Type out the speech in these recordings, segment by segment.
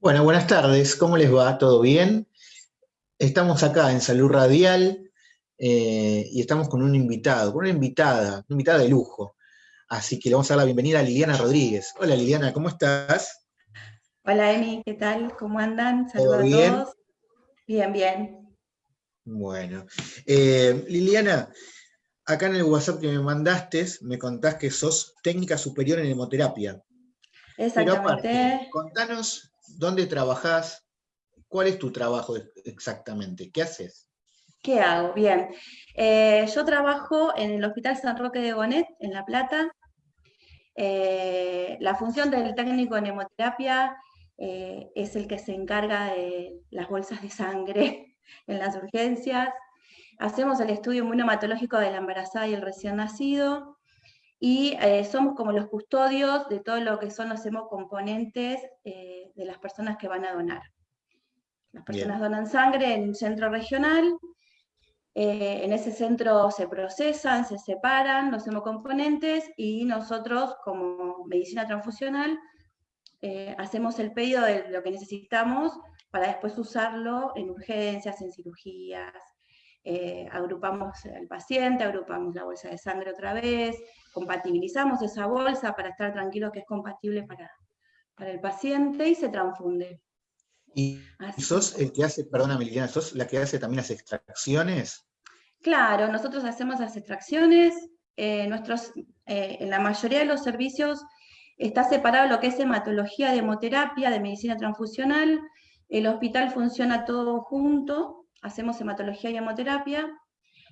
Bueno, buenas tardes, ¿cómo les va? ¿Todo bien? Estamos acá en Salud Radial eh, y estamos con un invitado, con una invitada, una invitada de lujo. Así que le vamos a dar la bienvenida a Liliana Rodríguez. Hola Liliana, ¿cómo estás? Hola Emi, ¿qué tal? ¿Cómo andan? Saludos a todos. Bien, bien. Bueno. Eh, Liliana, acá en el WhatsApp que me mandaste, me contás que sos técnica superior en hemoterapia. Exactamente. contanos ¿Dónde trabajás? ¿Cuál es tu trabajo exactamente? ¿Qué haces? ¿Qué hago? Bien. Eh, yo trabajo en el Hospital San Roque de Gonet, en La Plata. Eh, la función del técnico en hemoterapia eh, es el que se encarga de las bolsas de sangre en las urgencias. Hacemos el estudio inmunomatológico de la embarazada y el recién nacido y eh, somos como los custodios de todo lo que son los hemocomponentes eh, de las personas que van a donar. Las personas donan sangre en un centro regional, eh, en ese centro se procesan, se separan los hemocomponentes y nosotros como medicina transfusional hacemos el pedido de lo que necesitamos para después usarlo en urgencias, en cirugías, agrupamos al paciente, agrupamos la bolsa de sangre otra vez, compatibilizamos esa bolsa para estar tranquilos que es compatible para, para el paciente y se transfunde. ¿Y sos el que hace, perdona Liliana, sos la que hace también las extracciones? Claro, nosotros hacemos las extracciones, eh, nuestros, eh, en la mayoría de los servicios está separado lo que es hematología de hemoterapia, de medicina transfusional, el hospital funciona todo junto, hacemos hematología y hemoterapia,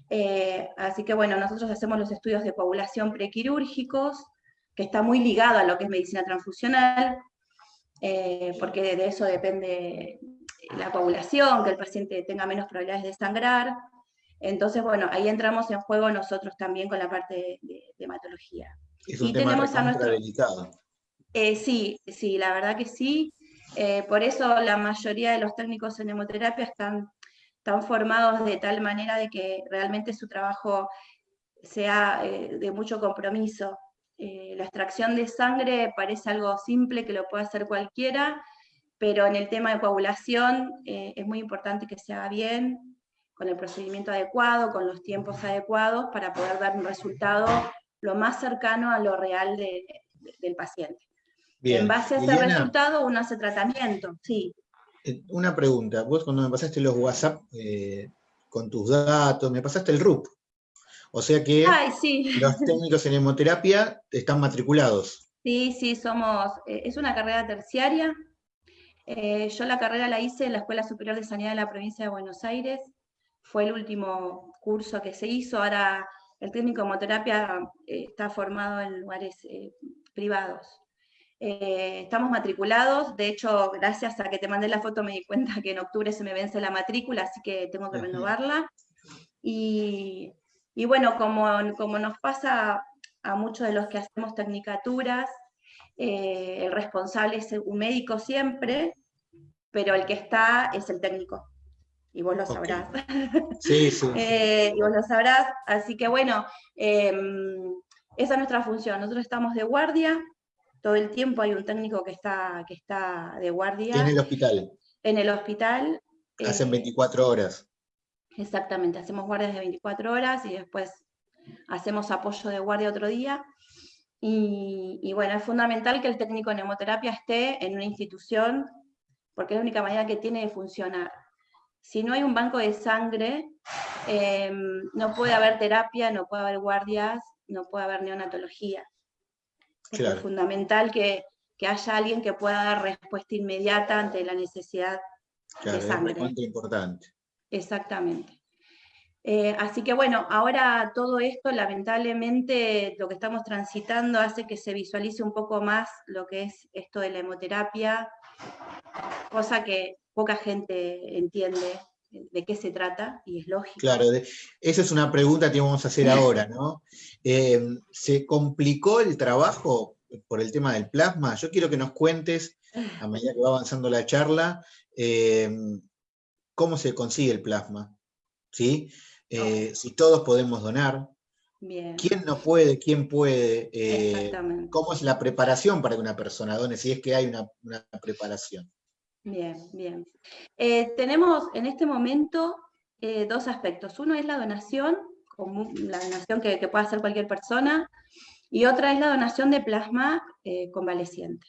eh, así que bueno, nosotros hacemos los estudios de coagulación prequirúrgicos, que está muy ligado a lo que es medicina transfusional, eh, porque de eso depende la coagulación, que el paciente tenga menos probabilidades de sangrar. Entonces, bueno, ahí entramos en juego nosotros también con la parte de, hematología. Es un y tema tenemos a nuestro... Eh, sí, sí, la verdad que sí. por eso la mayoría de los técnicos en hemoterapia están están formados de tal manera de que realmente su trabajo sea eh, de mucho compromiso. Eh, la extracción de sangre parece algo simple que lo puede hacer cualquiera, pero en el tema de coagulación eh, es muy importante que se haga bien, con el procedimiento adecuado, con los tiempos adecuados, para poder dar un resultado lo más cercano a lo real del paciente. En base a ese resultado uno hace tratamiento, sí. Eh, una pregunta, vos cuando me pasaste los WhatsApp eh, con tus datos, me pasaste el RUP. O sea que los técnicos en hemoterapia están matriculados. Sí, sí, somos, eh, es una carrera terciaria. yo la carrera la hice en la Escuela Superior de Sanidad de la provincia de Buenos Aires. Fue el último curso que se hizo. Ahora el técnico en hemoterapia está formado en lugares privados. Eh, estamos matriculados, de hecho, gracias a que te mandé la foto me di cuenta que en octubre se me vence la matrícula, así que tengo que renovarla. Y, bueno, como, como, nos pasa a muchos de los que hacemos tecnicaturas, eh, el responsable es un médico siempre, pero el que está es el técnico. Y vos lo sabrás. Sí, sí. Eh, y vos lo sabrás. Así que bueno, em, esa es nuestra función. Nosotros estamos de guardia, todo el tiempo hay un técnico que está, que está de guardia. En el hospital. En el hospital. Hacen 24 eh, horas. Exactamente, hacemos guardias de 24 horas y después hacemos apoyo de guardia otro día. Y, bueno, es fundamental que el técnico en hemoterapia esté en una institución, porque es la única manera que tiene de funcionar. Si no hay un banco de sangre, eh, no puede haber terapia, no puede haber guardias, no puede haber neonatología. Es fundamental que, haya alguien que pueda dar respuesta inmediata ante la necesidad de sangre. Es importante. Exactamente. Eh, así que bueno, ahora todo esto, lamentablemente, lo que estamos transitando hace que se visualice un poco más lo que es esto de la hemoterapia, cosa que poca gente entiende de qué se trata, y es lógico. Claro, esa es una pregunta que vamos a hacer ahora, ¿no? Eh, ¿Se complicó el trabajo por el tema del plasma? Yo quiero que nos cuentes, a medida que va avanzando la charla, eh, cómo se consigue el plasma, ¿sí? Eh, si todos podemos donar, ¿Quién no puede? ¿Quién puede? ¿Cómo es la preparación para que una persona done? Si es que hay una preparación. Bien, bien. Eh, tenemos en este momento eh, dos aspectos. Uno es la donación, la donación que, puede hacer cualquier persona, y otra es la donación de plasma eh, convaleciente.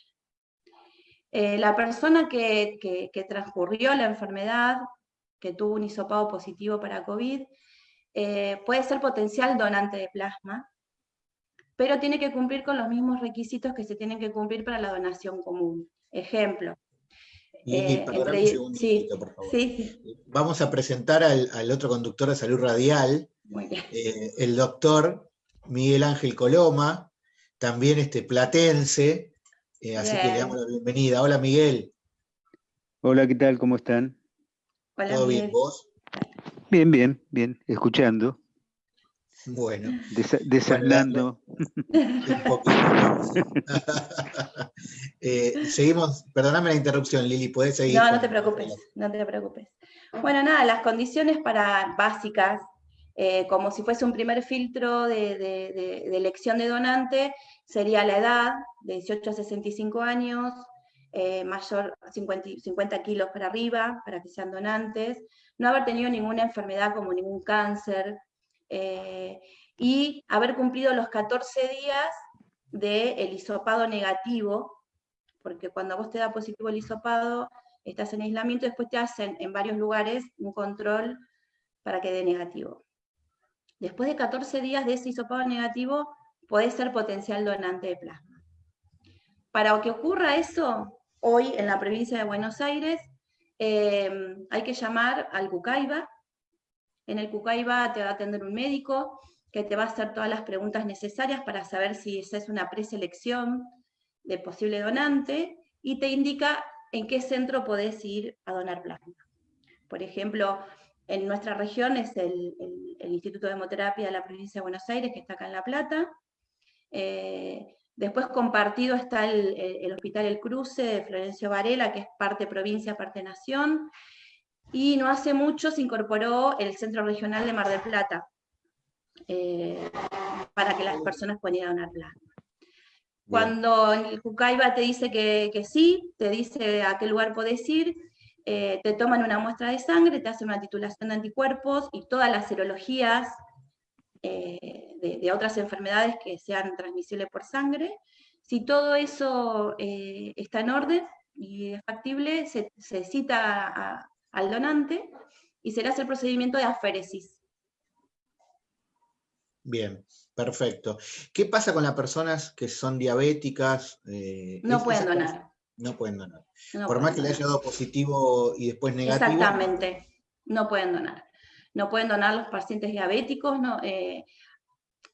la persona que, que, transcurrió la enfermedad, que tuvo un hisopado positivo para COVID, puede ser potencial donante de plasma, pero tiene que cumplir con los mismos requisitos que se tienen que cumplir para la donación común. Ejemplo. Eh, un segundito, por favor. Vamos a presentar al, otro conductor de salud radial, eh, el doctor Miguel Ángel Coloma, también este platense, eh, así que le damos la bienvenida. Hola Miguel. Hola, ¿qué tal? ¿Cómo están? Hola, ¿Todo bien vos? Bien, bien, bien, escuchando. Bueno. desanando. Eh, seguimos, perdóname la interrupción, Lili, puedes seguir. No, no te preocupes, no te preocupes. Bueno, nada, las condiciones para básicas, eh, como si fuese un primer filtro de, elección de donante, sería la edad, de 18 a 65 años, eh, mayor 50, 50 kilos para arriba, para que sean donantes, no haber tenido ninguna enfermedad como ningún cáncer, eh, y haber cumplido los 14 días del el hisopado negativo, porque cuando vos te da positivo el hisopado, estás en aislamiento, después te hacen en varios lugares un control para que dé negativo. Después de 14 días de ese hisopado negativo, podés ser potencial donante de plasma. Para que ocurra eso, hoy en la provincia de Buenos Aires, eh, hay que llamar al Cucaiba, en el Cucaiba te va a atender un médico que te va a hacer todas las preguntas necesarias para saber si esa es una preselección de posible donante y te indica en qué centro podés ir a donar plasma. Por ejemplo, en nuestra región es el, Instituto de Hemoterapia de la provincia de Buenos Aires, que está acá en La Plata. Eh, después compartido está el, el, Hospital El Cruce de Florencio Varela, que es parte provincia, parte nación y no hace mucho se incorporó el Centro Regional de Mar del Plata, eh, para que las personas puedan ir a donar plasma. Cuando el Cucaiba te dice que, sí, te dice a qué lugar podés ir, eh, te toman una muestra de sangre, te hacen una titulación de anticuerpos y todas las serologías eh, de, otras enfermedades que sean transmisibles por sangre. Si todo eso está en orden y es factible, se, se cita a, al donante y será el procedimiento de aféresis. Bien, perfecto. ¿Qué pasa con las personas que son diabéticas? Eh, no pueden donar. No pueden donar. Por más que le haya dado positivo y después negativo. Exactamente, no pueden donar. No pueden donar los pacientes diabéticos. No, eh,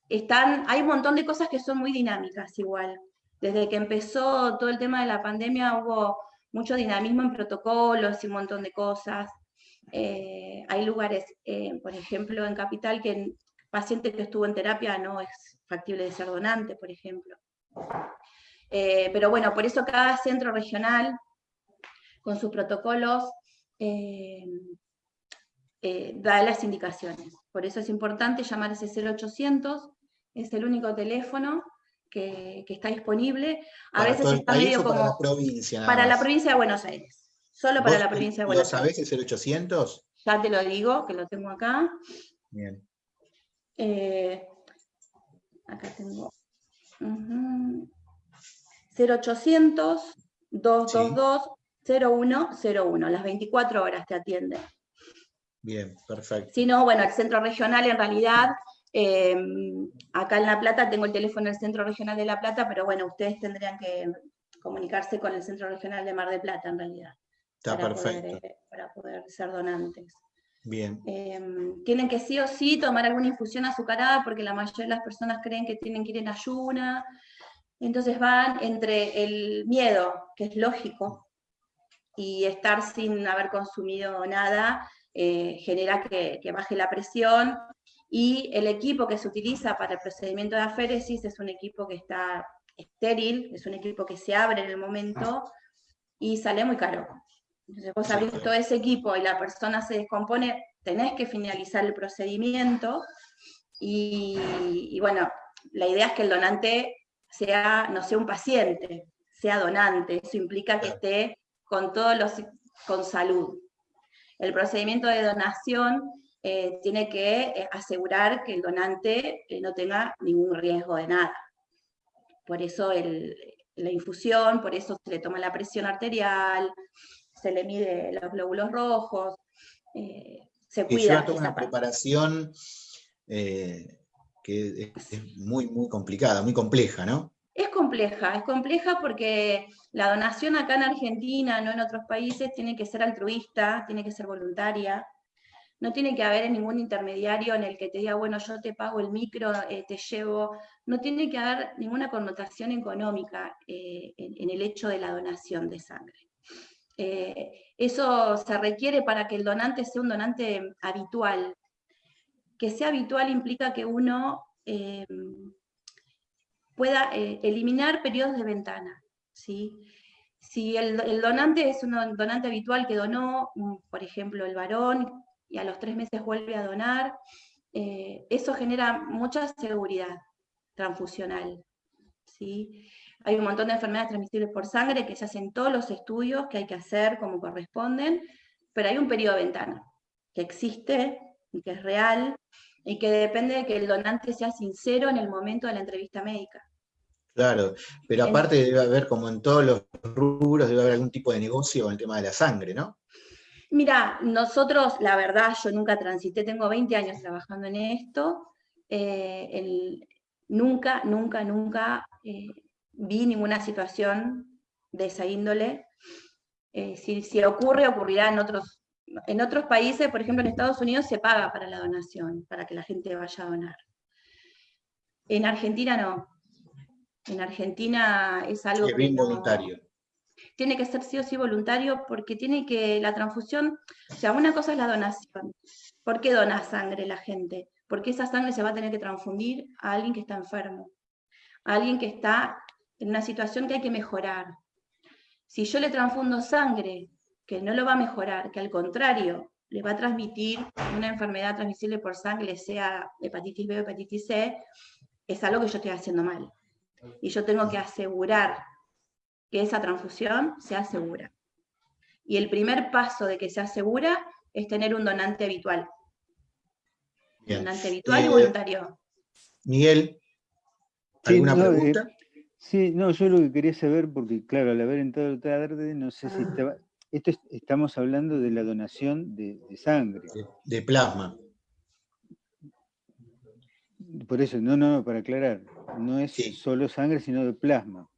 están, hay un montón de cosas que son muy dinámicas igual. Desde que empezó todo el tema de la pandemia hubo mucho dinamismo en protocolos y un montón de cosas. Eh, hay lugares, eh, por ejemplo, en Capital, que el paciente que estuvo en terapia no es factible de ser donante, por ejemplo. Eh, pero bueno, por eso cada centro regional, con sus protocolos, da las indicaciones. Por eso es importante llamar ese 0800, es el único teléfono que, está disponible. A veces está medio como... Para la provincia. Para la provincia de Buenos Aires. Solo para la provincia de Buenos Aires. ¿Lo sabés, el 800? Ya te lo digo, que lo tengo acá. Bien. Eh, acá tengo. 0800 222 0101. Las 24 horas te atiende. Bien, perfecto. Si no, bueno, el centro regional en realidad Em, acá en La Plata tengo el teléfono del Centro Regional de La Plata, pero bueno, ustedes tendrían que comunicarse con el Centro Regional de Mar de Plata en realidad. Está perfecto. Eh, para poder ser donantes. Bien. Em, tienen que sí o sí tomar alguna infusión azucarada porque la mayoría de las personas creen que tienen que ir en ayuna. Entonces van entre el miedo, que es lógico, y estar sin haber consumido nada, eh, genera que, que, baje la presión y el equipo que se utiliza para el procedimiento de aféresis es un equipo que está estéril, es un equipo que se abre en el momento y sale muy caro. Entonces vos abrís todo ese equipo y la persona se descompone, tenés que finalizar el procedimiento y, bueno, la idea es que el donante sea, no sea un paciente, sea donante. Eso implica que esté con todos los con salud. El procedimiento de donación eh, tiene que eh, asegurar que el donante eh, no tenga ningún riesgo de nada. Por eso la infusión, por eso se le toma la presión arterial, se le mide los glóbulos rojos, se cuida. Toda una preparación que es muy, muy complicada, muy compleja, ¿no? Es compleja, es compleja porque la donación acá en Argentina, no en otros países, tiene que ser altruista, tiene que ser voluntaria, no tiene que haber ningún intermediario en el que te diga, bueno, yo te pago el micro, eh, te llevo, no tiene que haber ninguna connotación económica eh, en, el hecho de la donación de sangre. Eh, eso se requiere para que el donante sea un donante habitual. Que sea habitual implica que uno pueda eliminar periodos de ventana. ¿sí? Si el, donante es un donante habitual que donó, mm, por ejemplo, el varón, y a los tres meses vuelve a donar, eh, eso genera mucha seguridad transfusional. ¿sí? Hay un montón de enfermedades transmisibles por sangre que se hacen todos los estudios que hay que hacer como corresponden, pero hay un periodo de ventana que existe y que es real y que depende de que el donante sea sincero en el momento de la entrevista médica. Claro, pero aparte debe haber, como en todos los rubros, debe haber algún tipo de negocio con el tema de la sangre, ¿no? Mira, nosotros, la verdad, yo nunca transité, tengo 20 años trabajando en esto, eh, nunca, nunca, nunca eh, vi ninguna situación de esa índole. Eh, si, si ocurre, ocurrirá en otros en otros países, por ejemplo en Estados Unidos, se paga para la donación, para que la gente vaya a donar. En Argentina no. En Argentina es algo... Es bien voluntario. Tiene que ser sí o sí voluntario porque tiene que, la transfusión, o sea, una cosa es la donación. ¿Por qué dona sangre la gente? Porque esa sangre se va a tener que transfundir a alguien que está enfermo, a alguien que está en una situación que hay que mejorar. Si yo le transfundo sangre que no lo va a mejorar, que al contrario, le va a transmitir una enfermedad transmisible por sangre, sea hepatitis B o hepatitis C, es algo que yo estoy haciendo mal. Y yo tengo que asegurar que esa transfusión sea segura. Y el primer paso de que sea segura es tener un donante habitual. Donante habitual y eh, voluntario. Miguel, ¿alguna pregunta? Eh, sí, no, yo lo que quería saber, porque claro, al haber entrado tarde, no sé si ah. estaba, esto estamos hablando de la donación de, sangre. De, plasma. Por eso, no, no, para aclarar, no es solo sangre, sino de plasma.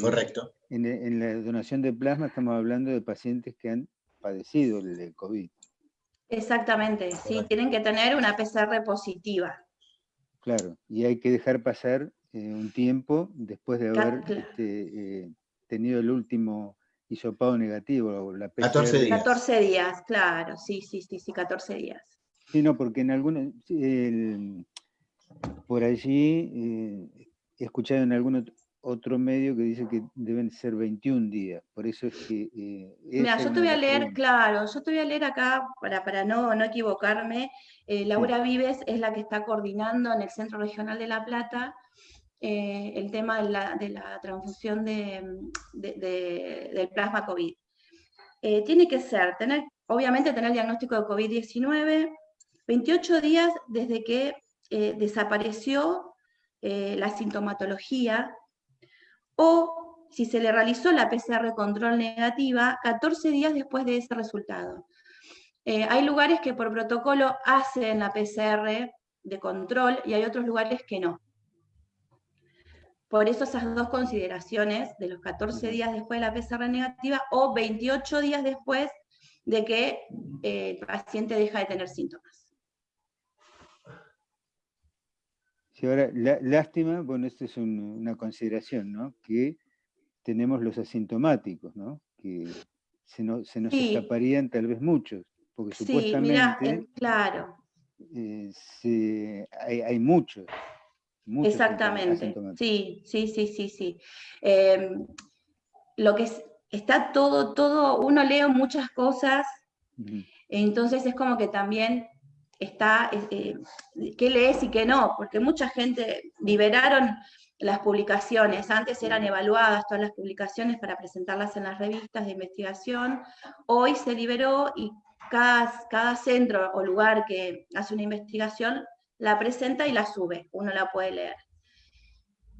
Correcto. En, la donación de plasma estamos hablando de pacientes que han padecido el COVID. Exactamente, sí, tienen que tener una PCR positiva. Claro, y hay que dejar pasar eh, un tiempo después de haber este, eh, tenido el último hisopado negativo, la PCR. 14 días. 14 días, claro, sí, sí, sí, sí, 14 días. Sí, no, porque en algunos, por allí eh, he escuchado en algún otro medio que dice que deben ser 21 días, por eso es que... Eh, Mira, yo te voy a leer, claro, yo te voy a leer acá, para, para no, no equivocarme, eh, Laura Vives es la que está coordinando en el Centro Regional de La Plata, eh, el tema de la, transfusión del plasma COVID. Tiene que ser, tener, obviamente tener el diagnóstico de COVID-19, 28 días desde que eh, desapareció la sintomatología, o si se le realizó la PCR control negativa, 14 días después de ese resultado. hay lugares que por protocolo hacen la PCR de control y hay otros lugares que no. Por eso esas dos consideraciones de los 14 días después de la PCR negativa o 28 días después de que eh, el paciente deja de tener síntomas. Sí, ahora, lástima, bueno, esta es una consideración, ¿no? Que tenemos los asintomáticos, ¿no? Que se, nos escaparían tal vez muchos, porque supuestamente... claro. Eh, hay muchos. Exactamente, sí, sí, sí, sí, sí. Em, lo que está todo, todo, uno lee muchas cosas, entonces es como que también está, eh, qué lees y qué no, porque mucha gente liberaron las publicaciones. Antes eran evaluadas todas las publicaciones para presentarlas en las revistas de investigación. Hoy se liberó y cada, cada centro o lugar que hace una investigación la presenta y la sube. Uno la puede leer.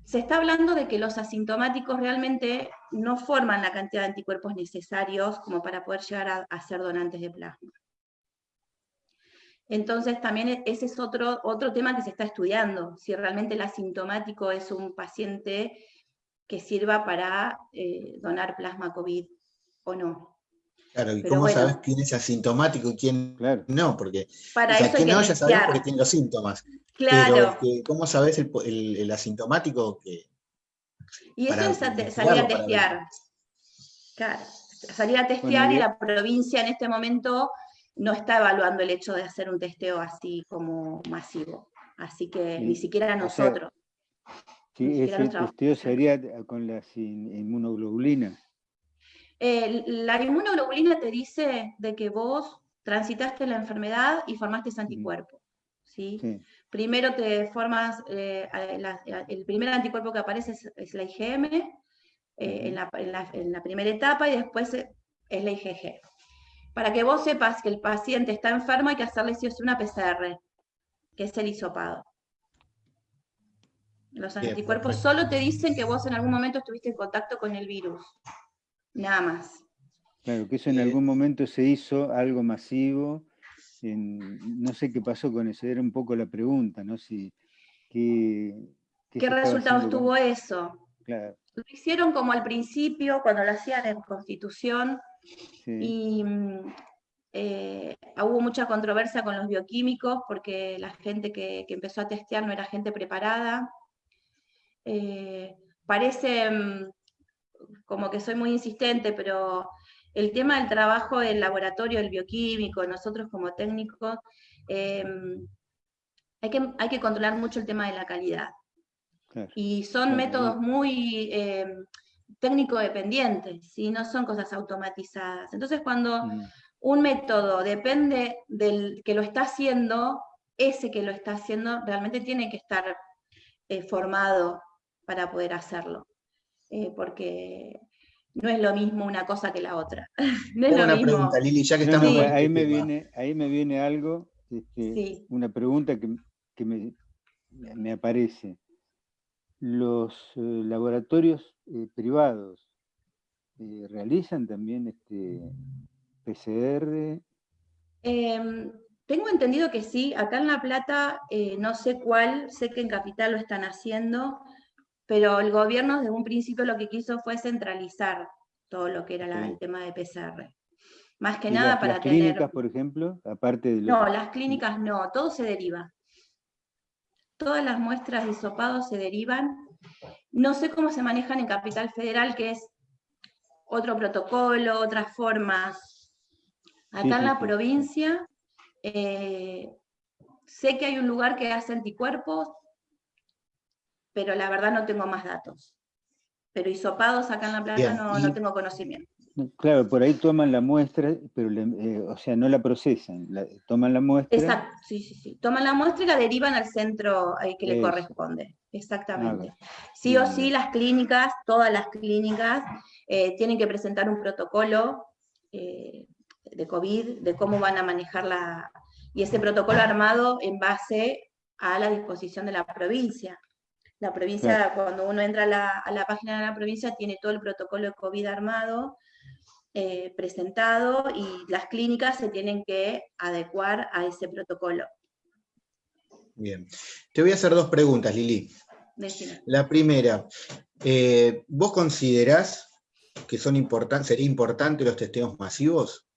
Se está hablando de que los asintomáticos realmente no forman la cantidad de anticuerpos necesarios como para poder llegar a ser donantes de plasma. Entonces también e-, ese es otro, otro tema que se está estudiando, si realmente el asintomático es un paciente que sirva para eh, donar plasma COVID o no. Claro, ¿y cómo sabes quién es asintomático y quién no? Porque para eso quién no ya sabes porque tiene los síntomas. Claro. Pero ¿cómo sabes el, asintomático que... Y eso es salir a testear. Claro, salir a testear y la provincia en este momento no está evaluando el hecho de hacer un testeo así como masivo. Así que ni siquiera nosotros. sí, ese testeo sería con las inmunoglobulinas. la inmunoglobulina te dice de que vos transitaste la enfermedad y formaste ese anticuerpo. ¿sí? Primero te formas, eh, el primer anticuerpo que aparece es, la IgM eh, en, la, en, la, primera etapa y después es la IgG. Para que vos sepas que el paciente está enfermo hay que hacerle si es una PCR, que es el hisopado. Los anticuerpos solo te dicen que vos en algún momento estuviste en contacto con el virus. Nada más. Claro, que eso en algún momento se hizo algo masivo. no sé qué pasó con eso, era un poco la pregunta, ¿no? Si, ¿Qué, resultados tuvo eso? Lo hicieron como al principio, cuando lo hacían en Constitución, y mm, eh, hubo mucha controversia con los bioquímicos porque la gente que, empezó a testear no era gente preparada. Eh, parece mm, como que soy muy insistente, pero el tema del trabajo del laboratorio, del bioquímico, nosotros como técnicos, eh, hay, que, hay que controlar mucho el tema de la calidad. Y son métodos muy técnico dependiente, ¿sí? no son cosas automatizadas. Entonces cuando mm. un método depende del que lo está haciendo, ese que lo está haciendo realmente tiene que estar eh, formado para poder hacerlo, eh, porque no es lo mismo una cosa que la otra. no es una pregunta, Lili, ya que estamos... ahí, me viene, ahí me viene algo, este, una pregunta que, me, me aparece los eh, laboratorios eh, privados eh, realizan también este PCR. Em, tengo entendido que sí, acá en La Plata no sé cuál, sé que en Capital lo están haciendo, pero el gobierno desde un principio lo que quiso fue centralizar todo lo que era el tema de PCR. Más que nada para las tener... clínicas, por ejemplo, aparte de... No, las clínicas no, todo se deriva todas las muestras de hisopado se derivan. No sé cómo se manejan en Capital Federal, que es otro protocolo, otras formas. Acá en la provincia, eh, sé que hay un lugar que hace anticuerpos, pero la verdad no tengo más datos. Pero hisopados acá en La Plata no, no tengo conocimiento. Claro, por ahí toman la muestra, pero eh, o sea, no la procesan, toman la muestra. Exacto, sí, sí, sí. Toman la muestra y la derivan al centro que le corresponde. Exactamente. sí o sí, las clínicas, todas las clínicas, eh, tienen que presentar un protocolo eh, de COVID, de cómo van a manejar la. Y ese protocolo armado en base a la disposición de la provincia. La provincia, cuando uno entra a la, a la página de la provincia, tiene todo el protocolo de COVID armado eh, presentado y las clínicas se tienen que adecuar a ese protocolo. Bien. Te voy a hacer dos preguntas, Lili. La primera, eh, ¿vos considerás que son importantes, sería importante los testeos masivos?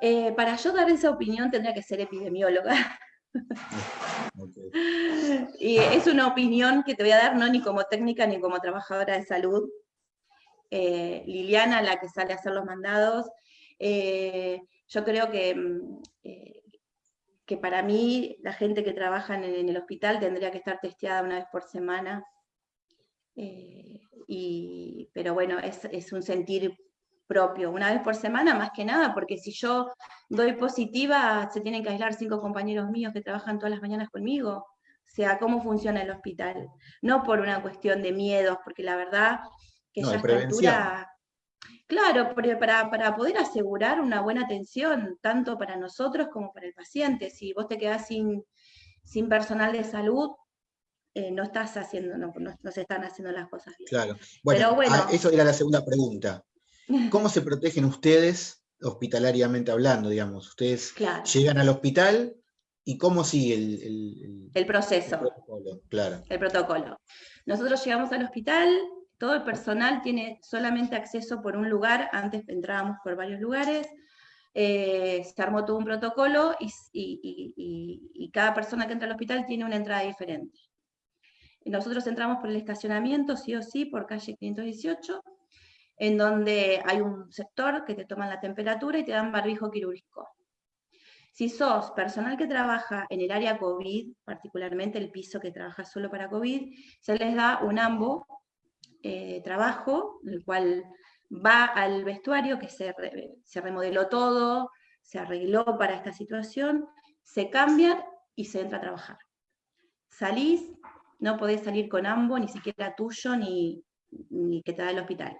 Eh, para yo dar esa opinión tendría que ser epidemióloga. y es una opinión que te voy a dar no ni como técnica ni como trabajadora de salud, eh, Liliana, la que sale a hacer los mandados. Eh, yo creo que, mm, eh, que para mí la gente que trabaja en, el hospital tendría que estar testeada una vez por semana. pero bueno, es, un sentir propio, una vez por semana más que nada, porque si yo doy positiva, se tienen que aislar cinco compañeros míos que trabajan todas las mañanas conmigo, sea cómo funciona el hospital, no por una cuestión de miedos, porque la verdad que ya altura, claro, para, para poder asegurar una buena atención, tanto para nosotros como para el paciente, si vos te quedás sin, sin personal de salud, eh, no estás haciendo, no, se están haciendo las cosas bien. Claro. Bueno, ah, eso era la segunda pregunta. ¿Cómo se protegen ustedes hospitalariamente hablando, digamos? Ustedes llegan al hospital y cómo sigue el, el, proceso. El protocolo, claro. El protocolo. Nosotros llegamos al hospital, todo el personal tiene solamente acceso por un lugar, antes entrábamos por varios lugares, eh, se armó todo un protocolo y, cada persona que entra al hospital tiene una entrada diferente. Nosotros entramos por el estacionamiento, sí o sí, por calle 518, en donde hay un sector que te toman la temperatura y te dan barbijo quirúrgico. Si sos personal que trabaja en el área COVID, particularmente el piso que trabaja solo para COVID, se les da un AMBO eh, trabajo, el cual va al vestuario, que se, se remodeló todo, se arregló para esta situación, se cambia y se entra a trabajar. Salís, no podés salir con ambos, ni siquiera tuyo, ni, que te da el hospital.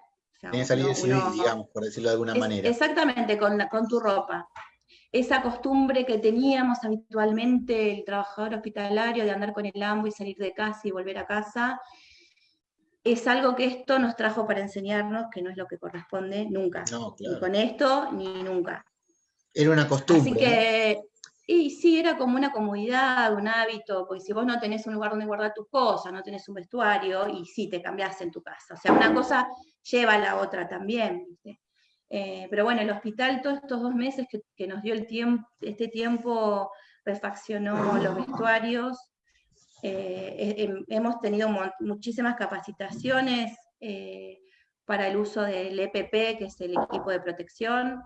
O salir civil, digamos, por decirlo de alguna manera. Exactamente, con, con tu ropa. Esa costumbre que teníamos habitualmente el trabajador hospitalario de andar con el ambo y salir de casa y volver a casa, es algo que esto nos trajo para enseñarnos que no es lo que corresponde nunca. Ni con esto, ni nunca. Era una costumbre. Así que y sí, era como una comodidad, un hábito, porque si vos no tenés un lugar donde guardar tus cosas, no tenés un vestuario, y sí, te cambiás en tu casa. O sea, una cosa lleva a la otra también. Eh, pero bueno, el hospital todos estos dos meses que, nos dio el tiempo, este tiempo refaccionó los vestuarios, hemos tenido muchísimas capacitaciones eh, para el uso del EPP, que es el equipo de protección,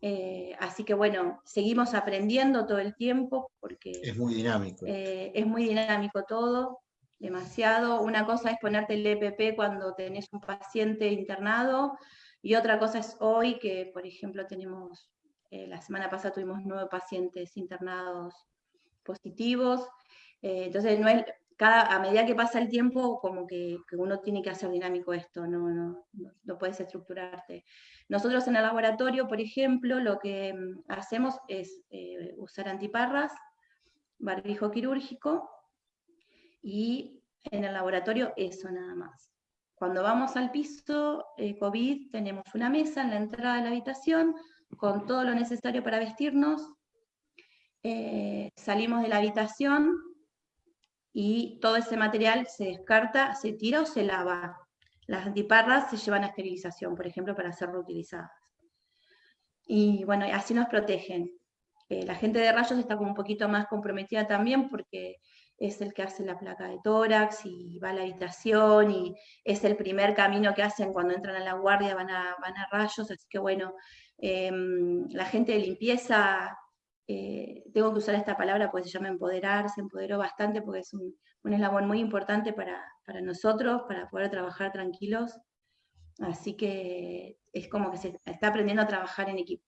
eh, así que bueno, seguimos aprendiendo todo el tiempo porque... Es muy dinámico. Eh, es muy dinámico todo, demasiado. Una cosa es ponerte el EPP cuando tenés un paciente internado y otra cosa es hoy que, por ejemplo, tenemos, eh, la semana pasada tuvimos nueve pacientes internados positivos. Entonces, no es, a medida que pasa el tiempo, como que, uno tiene que hacer dinámico esto, no, no, no, puedes estructurarte. Nosotros en el laboratorio, por ejemplo, lo que mm, hacemos es eh, usar antiparras, barbijo quirúrgico, y en el laboratorio eso nada más. Cuando vamos al piso eh, COVID, tenemos una mesa en la entrada de la habitación con todo lo necesario para vestirnos. Eh, salimos de la habitación, y todo ese material se descarta, se tira o se lava. Las antiparras se llevan a esterilización, por ejemplo, para ser reutilizadas. Y bueno, así nos protegen. Eh, la gente de rayos está como un poquito más comprometida también porque es el que hace la placa de tórax y va a la habitación y es el primer camino que hacen cuando entran a la guardia, van a, van a rayos, así que bueno, em, la gente de limpieza eh, tengo que usar esta palabra porque se llama empoderar, se empoderó bastante porque es un, eslabón muy importante para, nosotros, para poder trabajar tranquilos. Así que es como que se está aprendiendo a trabajar en equipo.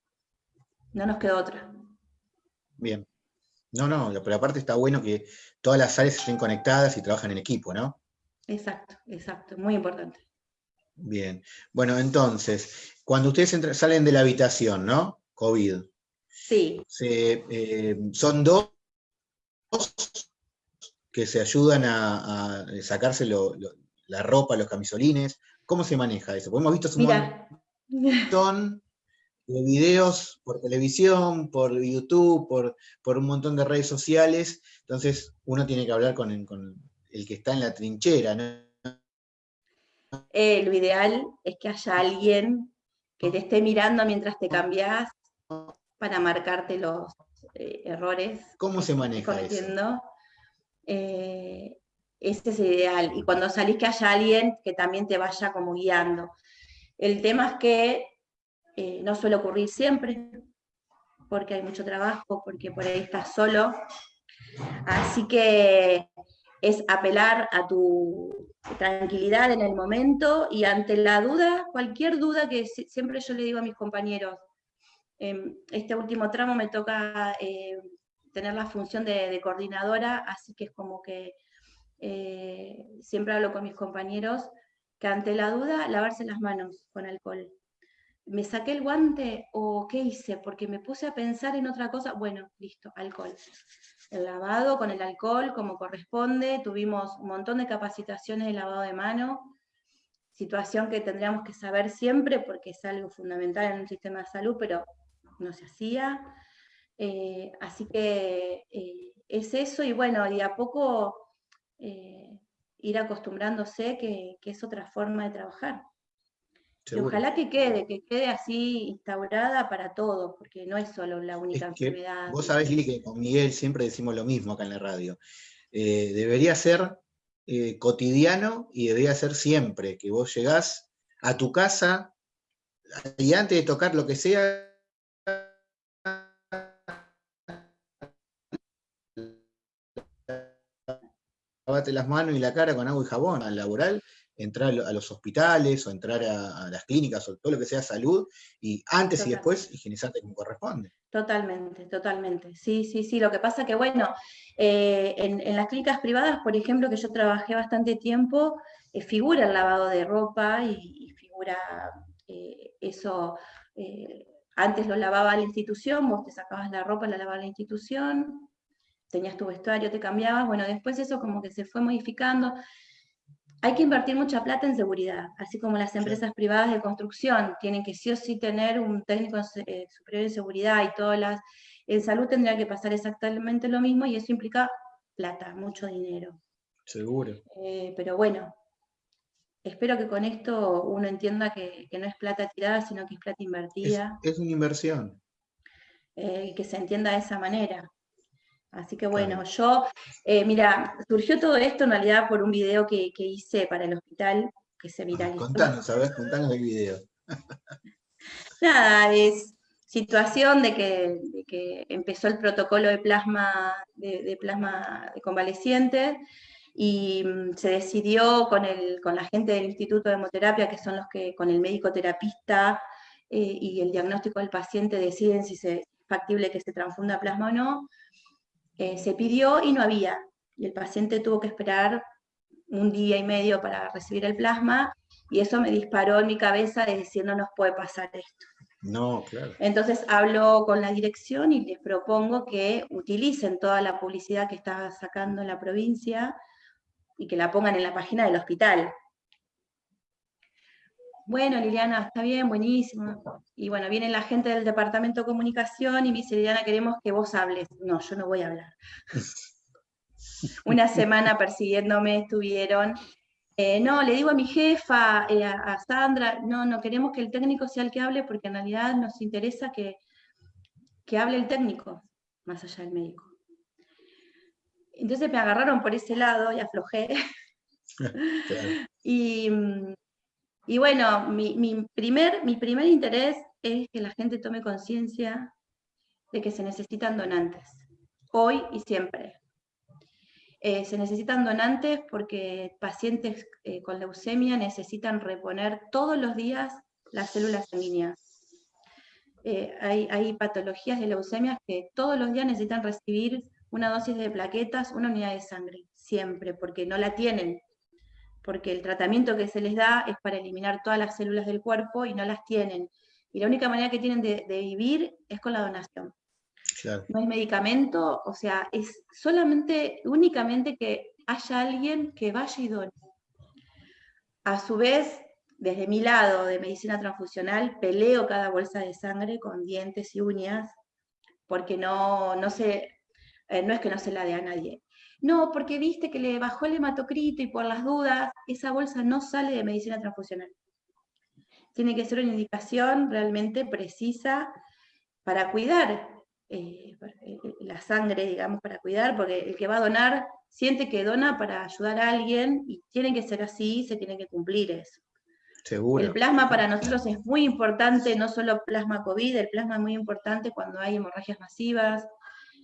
No nos quedó otra. Bien. No, no, pero aparte está bueno que todas las áreas estén conectadas y trabajan en equipo, ¿no? Exacto, exacto, muy importante. Bien. Bueno, entonces, cuando ustedes salen de la habitación, ¿no? COVID, Sí. Eh, son dos que se ayudan a, sacarse la ropa, los camisolines. ¿Cómo se maneja eso? Porque hemos visto un montón de videos por televisión, por YouTube, por, por, un montón de redes sociales. Entonces uno tiene que hablar con, el que está en la trinchera. Eh, lo ideal es que haya alguien que te esté mirando mientras te cambias para marcarte los eh, errores. ¿Cómo se maneja cometiendo. Eh, ese es ideal. Y cuando salís que haya alguien que también te vaya como guiando. El tema es que eh, no suele ocurrir siempre, porque hay mucho trabajo, porque por ahí estás solo. Así que es apelar a tu tranquilidad en el momento y ante la duda, cualquier duda que siempre yo le digo a mis compañeros, Em, este último tramo me toca eh, tener la función de, coordinadora, así que es como que siempre hablo con mis compañeros que ante la duda, lavarse las manos con alcohol. ¿Me saqué el guante o qué hice? Porque me puse a pensar en otra cosa. Bueno, listo, alcohol. El lavado con el alcohol como corresponde. Tuvimos un montón de capacitaciones de lavado de mano, situación que tendríamos que saber siempre porque es algo fundamental en un sistema de salud, pero no se hacía. Eh, así que eh, es eso y bueno, y a poco eh, ir acostumbrándose que, es otra forma de trabajar. Y ojalá que quede, que quede así instaurada para todos, porque no es solo la única enfermedad. Vos sabés, Lili, que con Miguel siempre decimos lo mismo acá en la radio. Eh, debería ser eh, cotidiano y debería ser siempre, que vos llegás a tu casa y antes de tocar lo que sea, lavate las manos y la cara con agua y jabón al laboral, entrar a los hospitales o entrar a, las clínicas o todo lo que sea salud, y antes y después higienizarte como corresponde. Totalmente, totalmente. Sí, sí, sí. Lo que pasa que, bueno, eh, en, las clínicas privadas, por ejemplo, que yo trabajé bastante tiempo, eh, figura el lavado de ropa y, figura eh, eso. antes lo lavaba la institución, vos te sacabas la ropa, la lavaba la institución, tenías tu vestuario, te cambiabas, bueno, después eso como que se fue modificando. Hay que invertir mucha plata en seguridad, así como las empresas privadas de construcción tienen que sí o sí tener un técnico eh, superior de seguridad y todas las... En salud tendría que pasar exactamente lo mismo y eso implica plata, mucho dinero. Seguro. Eh, pero bueno, espero que con esto uno entienda que, no es plata tirada, sino que es plata invertida. Es, una inversión. Eh, que se entienda de esa manera. Así que bueno, yo, eh, mira, surgió todo esto en realidad por un video que, hice para el hospital, que se viralizó. Contanos, a ver, contanos el video. Nada, es situación de que, empezó el protocolo de plasma, de, plasma de convalecientes y mm, se decidió con, el, con la gente del Instituto de Hemoterapia, que son los que con el médico terapista eh, y el diagnóstico del paciente deciden si es factible que se transfunda plasma o no, eh, se pidió y no había. Y el paciente tuvo que esperar un día y medio para recibir el plasma, y eso me disparó en mi cabeza de decir, no nos puede pasar esto. No, claro. Entonces hablo con la dirección y les propongo que utilicen toda la publicidad que está sacando en la provincia y que la pongan en la página del hospital. Bueno, Liliana, está bien, buenísimo. Y bueno, viene la gente del departamento de comunicación y me dice, Liliana, queremos que vos hables. No, yo no voy a hablar. Una semana persiguiéndome estuvieron. Eh, no, le digo a mi jefa, eh, a, Sandra, no, no queremos que el técnico sea el que hable porque en realidad nos interesa que, que hable el técnico, más allá del médico. Entonces me agarraron por ese lado y aflojé. Y mm, y bueno, mi, primer, interés es que la gente tome conciencia de que se necesitan donantes, hoy y siempre. Eh, se necesitan donantes porque pacientes eh, con leucemia necesitan reponer todos los días las células sanguíneas. Eh, hay, hay, patologías de leucemia que todos los días necesitan recibir una dosis de plaquetas, una unidad de sangre, siempre, porque no la tienen porque el tratamiento que se les da es para eliminar todas las células del cuerpo y no las tienen. Y la única manera que tienen de, vivir es con la donación. No hay medicamento, o sea, es solamente, únicamente que haya alguien que vaya y done. A su vez, desde mi lado de medicina transfusional, peleo cada bolsa de sangre con dientes y uñas, porque no, no, se, eh, no es que no se la dé a nadie, no, porque viste que le bajó el hematocrito y por las dudas, esa bolsa no sale de medicina transfusional. Tiene que ser una indicación realmente precisa para cuidar eh, eh, la sangre, digamos, para cuidar, porque el que va a donar siente que dona para ayudar a alguien y tiene que ser así, se tiene que cumplir eso. Seguro. El plasma para nosotros es muy importante, no solo plasma COVID, el plasma es muy importante cuando hay hemorragias masivas,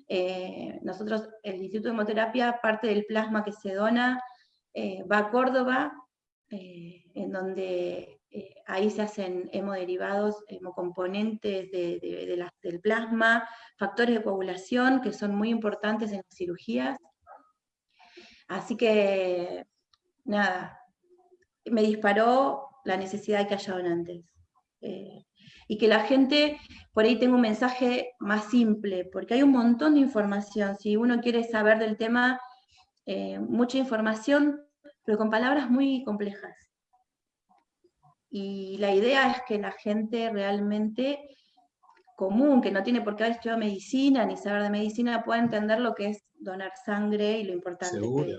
eh, nosotros, el Instituto de Hemoterapia, parte del plasma que se dona, eh, va a Córdoba, eh, en donde ahí se hacen hemoderivados, hemocomponentes de, del plasma, factores de coagulación que son muy importantes en las cirugías. Así que, nada, me disparó la necesidad de que haya donantes. Eh, y que la gente, por ahí tenga un mensaje más simple, porque hay un montón de información. Si uno quiere saber del tema, eh, mucha información, pero con palabras muy complejas. Y la idea es que la gente realmente común, que no tiene por qué haber estudiado medicina ni saber de medicina, pueda entender lo que es donar sangre y lo importante que es.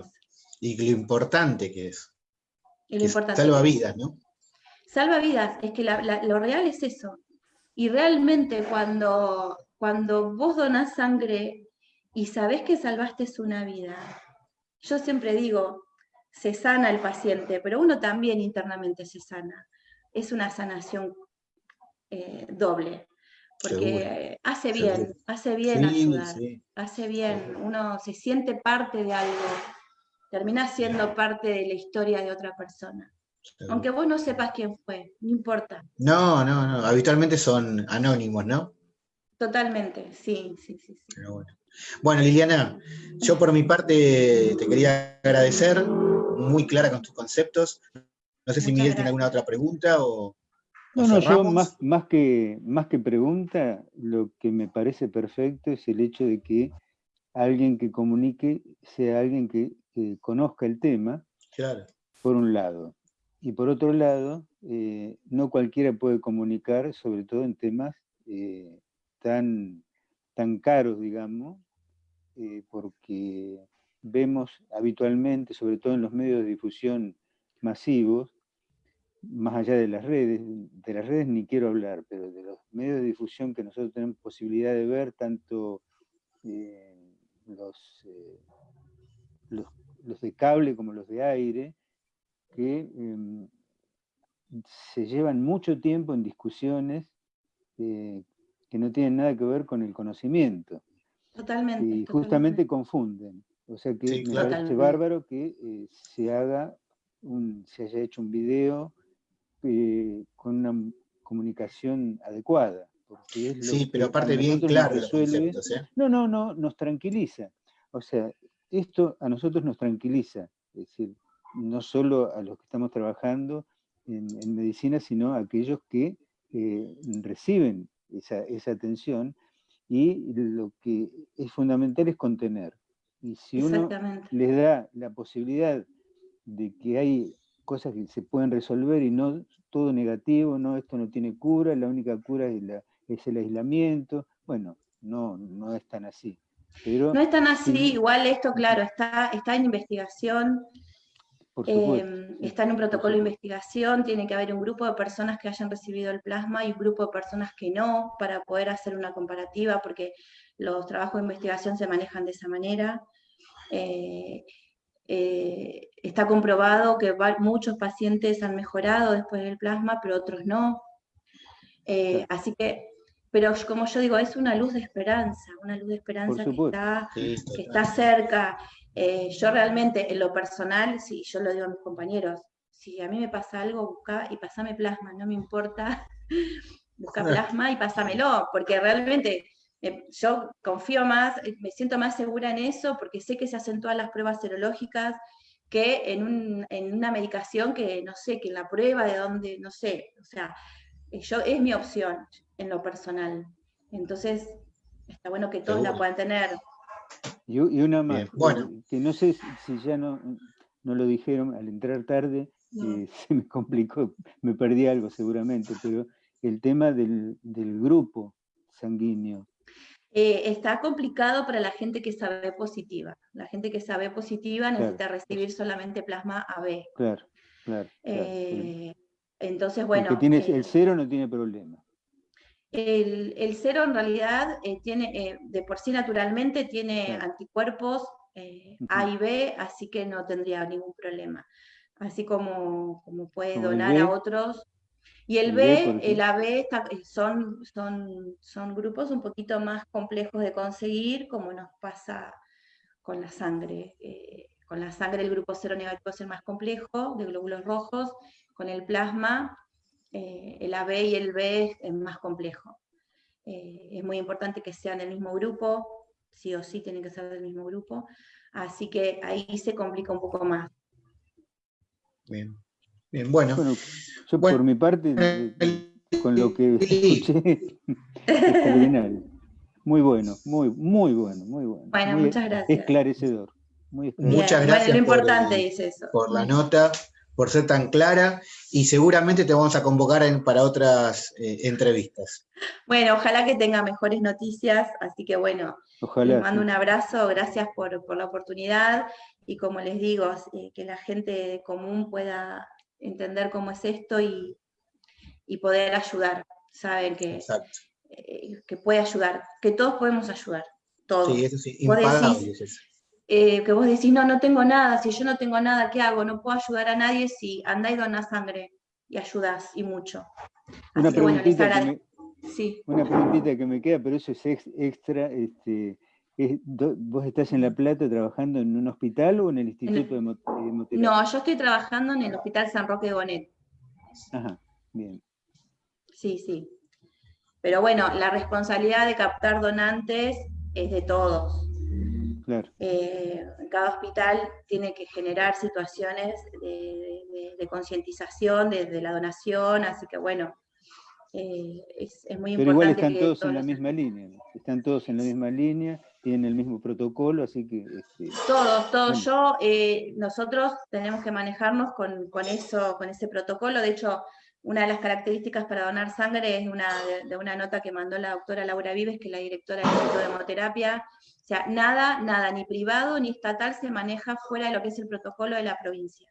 Y lo importante que es. Y lo importante salva vidas, ¿no? Salva vidas, es que lo real es eso. Y realmente cuando, cuando vos donás sangre y sabés que salvaste una vida, yo siempre digo, se sana el paciente, pero uno también internamente se sana. Es una sanación eh, doble, porque hace bien, hace bien ayudar, hace bien, uno se siente parte de algo, termina siendo parte de la historia de otra persona. Aunque vos no sepas quién fue, no importa. No, no, no, habitualmente son anónimos, ¿no? Totalmente, sí, sí, sí. bueno. bueno, Liliana, yo por mi parte te quería agradecer, muy clara con tus conceptos. No sé si Miguel tiene alguna otra pregunta o... No, no, yo más, más, que, más que pregunta, lo que me parece perfecto es el hecho de que alguien que comunique sea alguien que, conozca el tema, claro. por un lado. Y por otro lado, eh, no cualquiera puede comunicar, sobre todo en temas eh, tan, tan caros, digamos, eh, porque vemos habitualmente, sobre todo en los medios de difusión masivos, más allá de las redes, de las redes ni quiero hablar, pero de los medios de difusión que nosotros tenemos posibilidad de ver, tanto los, los, los de cable como los de aire, que em, se llevan mucho tiempo en discusiones eh, que no tienen nada que ver con el conocimiento. Totalmente. Y justamente confunden. O sea que me parece bárbaro que eh, se haga un, se haya hecho un video eh, con una comunicación adecuada. sí, pero aparte bien claro No, no, no, nos tranquiliza. O sea, esto a nosotros nos tranquiliza. Es decir, no solo a los que estamos trabajando en, medicina, sino a aquellos que eh, reciben esa, atención y lo que es fundamental es contener. Y si uno les da la posibilidad de que hay cosas que se pueden resolver y no todo negativo, no, esto no tiene cura, la única cura es, es el aislamiento, bueno, no, no es tan así. Pero, no es tan así, igual esto, claro, está, está en investigación, Em, está en un protocolo de investigación, tiene que haber un grupo de personas que hayan recibido el plasma y un grupo de personas que no, para poder hacer una comparativa, porque los trabajos de investigación se manejan de esa manera. Eh, eh, está comprobado que muchos pacientes han mejorado después del plasma, pero otros no. Eh, así que, pero como yo digo, es una luz de esperanza, una luz de esperanza que está, que está cerca. Eh, yo realmente, en lo personal, si yo lo digo a mis compañeros, si a mí me pasa algo, busca y pasame plasma, no me importa, busca plasma y pásamelo, porque realmente eh, yo confío más, eh, me siento más segura en eso, porque sé que se hacen todas las pruebas serológicas, que en, una medicación que no sé, que en la prueba de dónde, no sé, o sea, yo, es mi opción en lo personal. Entonces, está bueno que todos la puedan tener. Y, una más, bueno. que no sé si ya no, no lo dijeron al entrar tarde, eh, se me complicó, me perdí algo seguramente, pero el tema del, grupo sanguíneo. Eh, está complicado para la gente que sabe positiva. La gente que sabe positiva necesita recibir solamente plasma AB. Claro, claro. Eh, entonces, bueno. El que tiene el cero no tiene problema. El, cero en realidad eh, tiene, eh, de por sí naturalmente tiene anticuerpos eh, A y B, así que no tendría ningún problema. Así como, como puede donar a otros. Y el, B, el AB son, son, son grupos un poquito más complejos de conseguir, como nos pasa con la sangre. con la sangre el grupo cero negativo es el más complejo, de glóbulos rojos, con el plasma eh, el AB y el B es más complejo. Eh, es muy importante que sean del mismo grupo, sí o sí tienen que ser del mismo grupo, así que ahí se complica un poco más. Bien, bien, bueno. yo por mi parte, con lo que escuché, extraordinario. Muy bueno, muy, muy bueno, muy bueno. Bueno, muchas gracias. Esclarecedor. Muchas gracias. lo importante es eso. Por la nota, por ser tan clara y seguramente te vamos a convocar para otras eh, entrevistas. Bueno, ojalá que tenga mejores noticias, así que bueno, les mando un abrazo, gracias por, la oportunidad y como les digo, eh, que la gente común pueda entender cómo es esto y, poder ayudar, saben que, eh, que puede ayudar, que todos podemos ayudar, todos. Sí, eso sí, impagable eh, que vos decís, no, no tengo nada, si yo no tengo nada, ¿qué hago? No puedo ayudar a nadie si andá y dona sangre y ayudás, y mucho. una, preguntita que me, sí. una preguntita que me queda, pero eso es extra, este, ¿vos estás en La Plata trabajando en un hospital o en el Instituto de Moterapia? No, yo estoy trabajando en el Hospital San Roque de Bonet. Ajá, bien. Sí, sí. Pero bueno, la responsabilidad de captar donantes es de todos. Eh, cada hospital tiene que generar situaciones de, concientización de, la donación, así que bueno, eh, es, muy importante. Pero igual están todos, en la misma línea, están todos en la misma línea, tienen el mismo protocolo, así que... Este, todos, todos, yo, eh, nosotros tenemos que manejarnos con, con, eso, con ese protocolo, de hecho, una de las características para donar sangre es una, de, una nota que mandó la doctora Laura Vives, que es la directora del Instituto de Hemoterapia. O sea, nada, nada, ni privado ni estatal se maneja fuera de lo que es el protocolo de la provincia.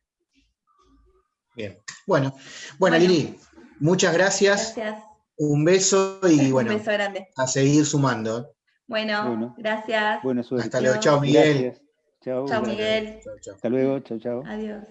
Bien, bueno, bueno, Lili, muchas gracias. Gracias. Un beso y bueno, a seguir sumando. Bueno, gracias. Buena suerte. Hasta luego, chao Miguel. Chao Miguel. Hasta luego, chao, chao. Adiós.